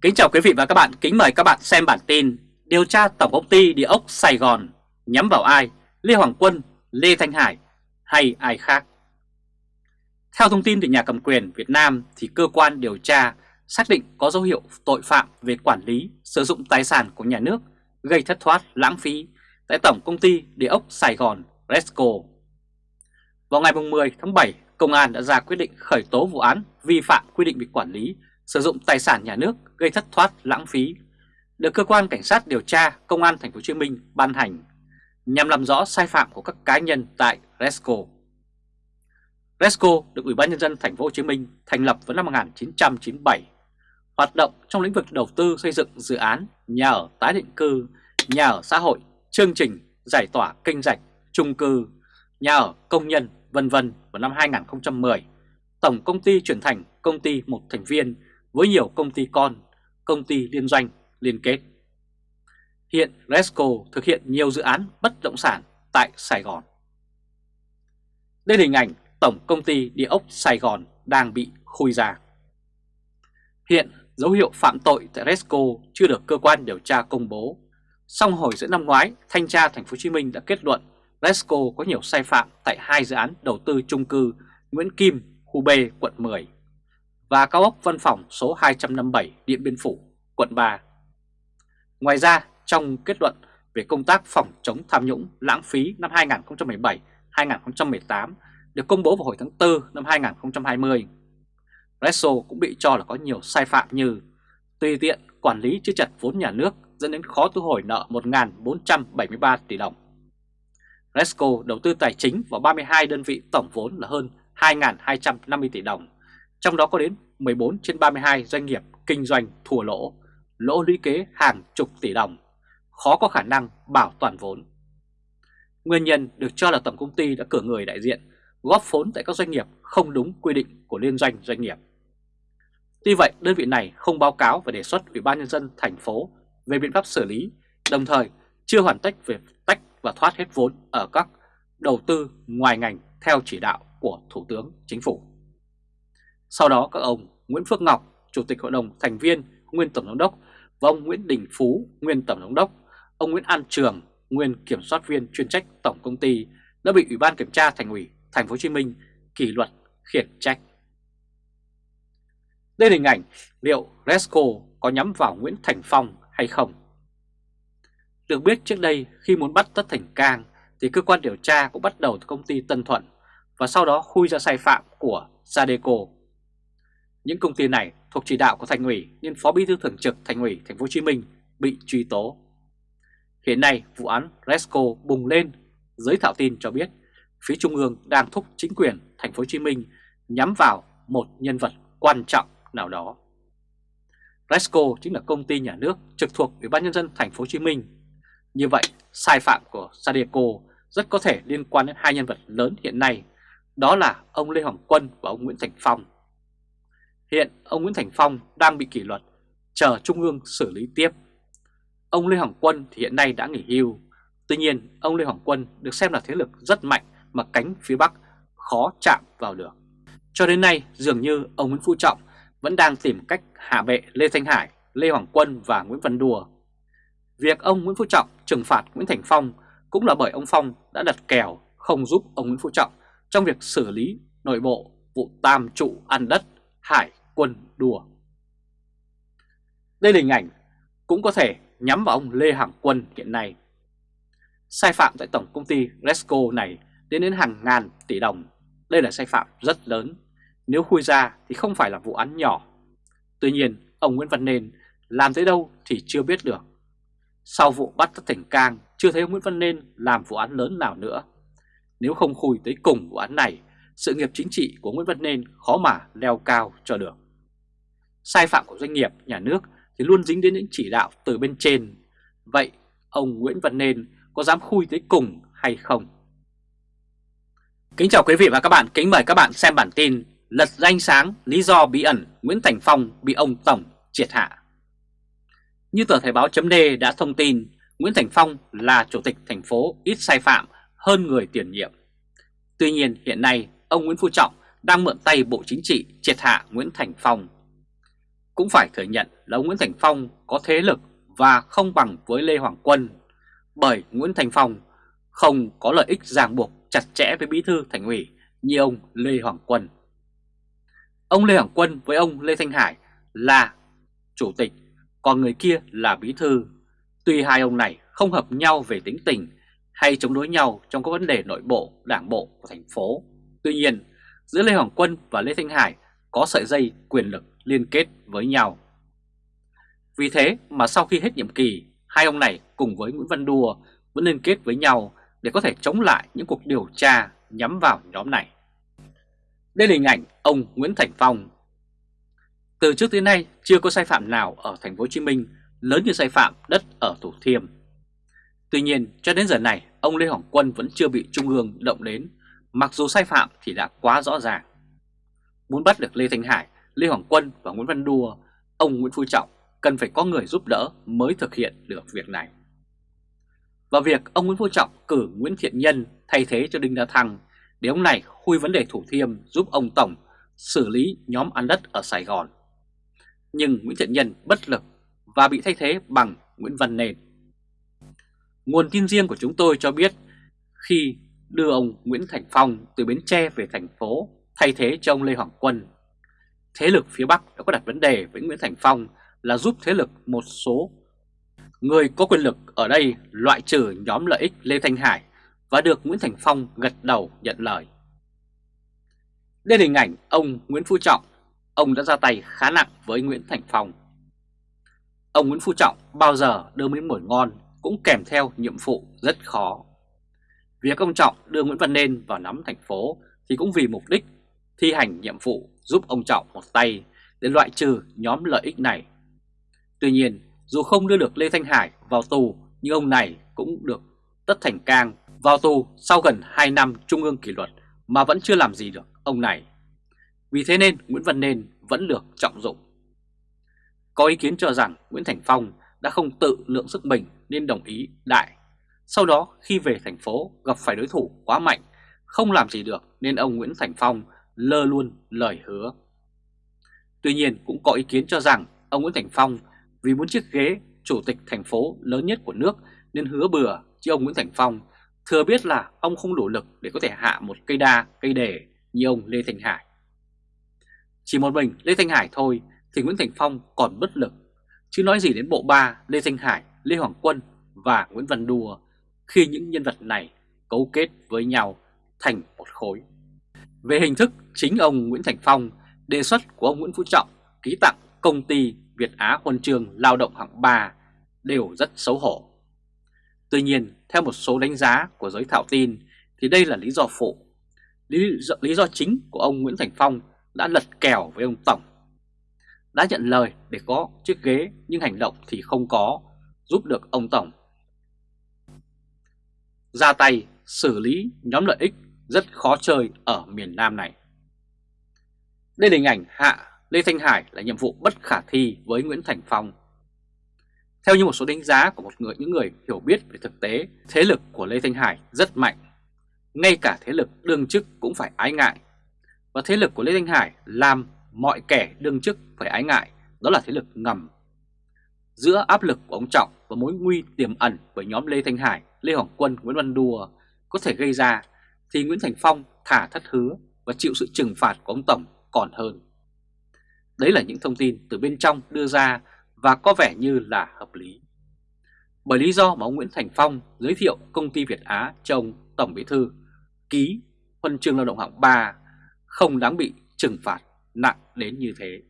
Kính chào quý vị và các bạn, kính mời các bạn xem bản tin Điều tra Tổng công ty Địa ốc Sài Gòn nhắm vào ai? Lê Hoàng Quân, Lê Thanh Hải hay ai khác? Theo thông tin từ nhà cầm quyền Việt Nam thì cơ quan điều tra xác định có dấu hiệu tội phạm về quản lý, sử dụng tài sản của nhà nước gây thất thoát, lãng phí tại Tổng công ty Địa ốc Sài Gòn Resco. Vào ngày 10 tháng 7, Công an đã ra quyết định khởi tố vụ án vi phạm quy định về quản lý, sử dụng tài sản nhà nước gây thất thoát lãng phí, được cơ quan cảnh sát điều tra Công an Thành phố Hồ Chí Minh ban hành nhằm làm rõ sai phạm của các cá nhân tại Resco. Resco được Ủy ban nhân dân Thành phố Hồ Chí Minh thành lập vào năm 1997, hoạt động trong lĩnh vực đầu tư xây dựng dự án nhà ở tái định cư, nhà ở xã hội, chương trình giải tỏa kênh rạch, trung cư, nhà ở công nhân, vân vân vào năm 2010. Tổng công ty chuyển thành công ty một thành viên với nhiều công ty con, công ty liên doanh, liên kết. Hiện Resco thực hiện nhiều dự án bất động sản tại Sài Gòn. Đây là hình ảnh Tổng công ty Địa ốc Sài Gòn đang bị khui ra. Hiện dấu hiệu phạm tội tại Resco chưa được cơ quan điều tra công bố. Song hồi giữa năm ngoái, Thanh tra Thành phố Hồ Chí Minh đã kết luận Resco có nhiều sai phạm tại hai dự án đầu tư chung cư Nguyễn Kim, khu B, quận 10 và cao ốc văn phòng số 257 Điện Biên Phủ, quận 3. Ngoài ra, trong kết luận về công tác phòng chống tham nhũng lãng phí năm 2017-2018 được công bố vào hồi tháng 4 năm 2020, Resso cũng bị cho là có nhiều sai phạm như tùy tiện quản lý chưa chặt vốn nhà nước dẫn đến khó thu hồi nợ 1.473 tỷ đồng. Resco đầu tư tài chính vào 32 đơn vị tổng vốn là hơn 2.250 tỷ đồng trong đó có đến 14 trên 32 doanh nghiệp kinh doanh thua lỗ, lỗ lũy kế hàng chục tỷ đồng, khó có khả năng bảo toàn vốn. Nguyên nhân được cho là tổng công ty đã cử người đại diện góp vốn tại các doanh nghiệp không đúng quy định của liên doanh doanh nghiệp. Tuy vậy, đơn vị này không báo cáo và đề xuất Ủy ban nhân dân thành phố về biện pháp xử lý, đồng thời chưa hoàn tất về tách và thoát hết vốn ở các đầu tư ngoài ngành theo chỉ đạo của Thủ tướng Chính phủ. Sau đó các ông Nguyễn Phước Ngọc, Chủ tịch Hội đồng Thành viên, nguyên Tổng giám đốc và ông Nguyễn Đình Phú, nguyên Tổng giám đốc, ông Nguyễn An Trường, nguyên Kiểm soát viên chuyên trách Tổng Công ty đã bị Ủy ban Kiểm tra Thành ủy Thành phố Hồ Chí Minh kỷ luật khiển trách. Đây là hình ảnh liệu Resco có nhắm vào Nguyễn Thành Phong hay không? Được biết trước đây khi muốn bắt Tất Thành Cang thì cơ quan điều tra cũng bắt đầu từ công ty Tân Thuận và sau đó khui ra sai phạm của Sadeco những công ty này thuộc chỉ đạo của Thành ủy nên Phó Bí thư Thường trực Thành ủy Thành phố Hồ Chí Minh bị truy tố. Hiện nay vụ án Resco bùng lên, giới thạo tin cho biết phía Trung ương đang thúc chính quyền Thành phố Hồ Chí Minh nhắm vào một nhân vật quan trọng nào đó. Resco chính là công ty nhà nước trực thuộc Ủy ban nhân dân Thành phố Hồ Chí Minh. Như vậy, sai phạm của Sadeco rất có thể liên quan đến hai nhân vật lớn hiện nay, đó là ông Lê Hoàng Quân và ông Nguyễn Thành Phong. Hiện ông Nguyễn Thành Phong đang bị kỷ luật, chờ Trung ương xử lý tiếp. Ông Lê Hoàng Quân thì hiện nay đã nghỉ hưu. Tuy nhiên, ông Lê Hoàng Quân được xem là thế lực rất mạnh mà cánh phía Bắc khó chạm vào được. Cho đến nay, dường như ông Nguyễn Phú Trọng vẫn đang tìm cách hạ bệ Lê Thanh Hải, Lê Hoàng Quân và Nguyễn Văn Đùa. Việc ông Nguyễn Phú Trọng trừng phạt Nguyễn Thành Phong cũng là bởi ông Phong đã đặt kèo không giúp ông Nguyễn Phú Trọng trong việc xử lý nội bộ vụ tam trụ ăn đất Hải quân đùa. Đây là hình ảnh cũng có thể nhắm vào ông Lê Hằng Quân hiện nay. Sai phạm tại tổng công ty Resco này đến đến hàng ngàn tỷ đồng. Đây là sai phạm rất lớn. Nếu khui ra thì không phải là vụ án nhỏ. Tuy nhiên, ông Nguyễn Văn Nên làm tới đâu thì chưa biết được. Sau vụ bắt Tất Thỉnh Cang, chưa thấy ông Nguyễn Văn Nên làm vụ án lớn nào nữa. Nếu không khui tới cùng vụ án này, sự nghiệp chính trị của Nguyễn Văn Nên khó mà leo cao cho được sai phạm của doanh nghiệp, nhà nước thì luôn dính đến những chỉ đạo từ bên trên. Vậy ông Nguyễn Văn Nên có dám khui tới cùng hay không? Kính chào quý vị và các bạn, kính mời các bạn xem bản tin Lật danh sáng lý do bí ẩn Nguyễn Thành Phong bị ông Tổng triệt hạ. Như tờ Thời báo chấm đã thông tin, Nguyễn Thành Phong là chủ tịch thành phố ít sai phạm hơn người tiền nhiệm. Tuy nhiên hiện nay ông Nguyễn Phú Trọng đang mượn tay Bộ Chính trị triệt hạ Nguyễn Thành Phong cũng phải thừa nhận là ông Nguyễn Thành Phong có thế lực và không bằng với Lê Hoàng Quân, bởi Nguyễn Thành Phong không có lợi ích ràng buộc chặt chẽ với bí thư thành ủy như ông Lê Hoàng Quân. Ông Lê Hoàng Quân với ông Lê Thanh Hải là chủ tịch, còn người kia là bí thư. Tuy hai ông này không hợp nhau về tính tình hay chống đối nhau trong các vấn đề nội bộ, đảng bộ của thành phố. Tuy nhiên, giữa Lê Hoàng Quân và Lê Thanh Hải có sợi dây quyền lực liên kết với nhau. Vì thế mà sau khi hết nhiệm kỳ, hai ông này cùng với Nguyễn Văn Đùa vẫn liên kết với nhau để có thể chống lại những cuộc điều tra nhắm vào nhóm này. Đây là hình ảnh ông Nguyễn Thành Phong. Từ trước tới nay chưa có sai phạm nào ở thành phố Hồ Chí Minh lớn như sai phạm đất ở Thủ Thiêm. Tuy nhiên cho đến giờ này ông Lê Hoàng Quân vẫn chưa bị Trung ương động đến mặc dù sai phạm thì đã quá rõ ràng. Muốn bắt được Lê Thanh Hải, Lê Hoàng Quân và Nguyễn Văn Đua, ông Nguyễn Phú Trọng cần phải có người giúp đỡ mới thực hiện được việc này. Và việc ông Nguyễn Phú Trọng cử Nguyễn Thiện Nhân thay thế cho Đinh La Thăng để ông này khui vấn đề Thủ Thiêm giúp ông Tổng xử lý nhóm ăn đất ở Sài Gòn. Nhưng Nguyễn Thiện Nhân bất lực và bị thay thế bằng Nguyễn Văn Nền. Nguồn tin riêng của chúng tôi cho biết khi đưa ông Nguyễn Thành Phong từ Bến Tre về thành phố thay thế cho ông Lê Hoàng Quân, thế lực phía Bắc đã có đặt vấn đề với Nguyễn Thành Phong là giúp thế lực một số người có quyền lực ở đây loại trừ nhóm lợi ích Lê Thanh Hải và được Nguyễn Thành Phong gật đầu nhận lời. Đây là hình ảnh ông Nguyễn Phú Trọng, ông đã ra tay khá nặng với Nguyễn Thành Phong. Ông Nguyễn Phú Trọng bao giờ đưa miếng mồi ngon cũng kèm theo nhiệm vụ rất khó. Việc ông Trọng đưa Nguyễn Văn Nên vào nắm thành phố thì cũng vì mục đích thi hành nhiệm vụ giúp ông Trọng một tay để loại trừ nhóm lợi ích này. Tuy nhiên, dù không đưa được Lê Thanh Hải vào tù nhưng ông này cũng được Tất Thành Cang vào tù sau gần 2 năm trung ương kỷ luật mà vẫn chưa làm gì được ông này. Vì thế nên Nguyễn Văn Nên vẫn được trọng dụng. Có ý kiến cho rằng Nguyễn Thành Phong đã không tự lượng sức mình nên đồng ý đại. Sau đó khi về thành phố gặp phải đối thủ quá mạnh, không làm gì được nên ông Nguyễn Thành Phong lơ luôn lời hứa. Tuy nhiên cũng có ý kiến cho rằng ông Nguyễn Thành Phong vì muốn chiếc ghế chủ tịch thành phố lớn nhất của nước nên hứa bừa chứ ông Nguyễn Thành Phong thừa biết là ông không đủ lực để có thể hạ một cây đa, cây đề như ông Lê Thành Hải. Chỉ một mình Lê Thanh Hải thôi thì Nguyễn Thành Phong còn bất lực, chứ nói gì đến bộ ba Lê Thanh Hải, Lê Hoàng Quân và Nguyễn Văn Đùa khi những nhân vật này cấu kết với nhau thành một khối. Về hình thức, chính ông Nguyễn Thành Phong đề xuất của ông Nguyễn Phú Trọng ký tặng công ty Việt Á Huân chương lao động hạng 3 đều rất xấu hổ. Tuy nhiên, theo một số đánh giá của giới thảo tin thì đây là lý do phụ. Lý do, lý do chính của ông Nguyễn Thành Phong đã lật kèo với ông Tổng. Đã nhận lời để có chiếc ghế nhưng hành động thì không có, giúp được ông Tổng. Ra tay xử lý nhóm lợi ích rất khó chơi ở miền Nam này. Đây là hình ảnh Hạ Lê Thanh Hải là nhiệm vụ bất khả thi với Nguyễn Thành Phong. Theo như một số đánh giá của một người những người hiểu biết về thực tế, thế lực của Lê Thanh Hải rất mạnh. Ngay cả thế lực đương chức cũng phải ái ngại. Và thế lực của Lê Thanh Hải làm mọi kẻ đương chức phải ái ngại, đó là thế lực ngầm. Giữa áp lực của ông Trọng và mối nguy tiềm ẩn với nhóm Lê Thanh Hải, Lê Hoàng Quân, Nguyễn Văn Đùa có thể gây ra, thì Nguyễn Thành Phong thả thất hứa và chịu sự trừng phạt của ông Tổng còn hơn. Đấy là những thông tin từ bên trong đưa ra và có vẻ như là hợp lý. Bởi lý do mà ông Nguyễn Thành Phong giới thiệu công ty Việt Á cho ông Tổng Bí Thư, ký huân chương lao động hạng 3 không đáng bị trừng phạt nặng đến như thế.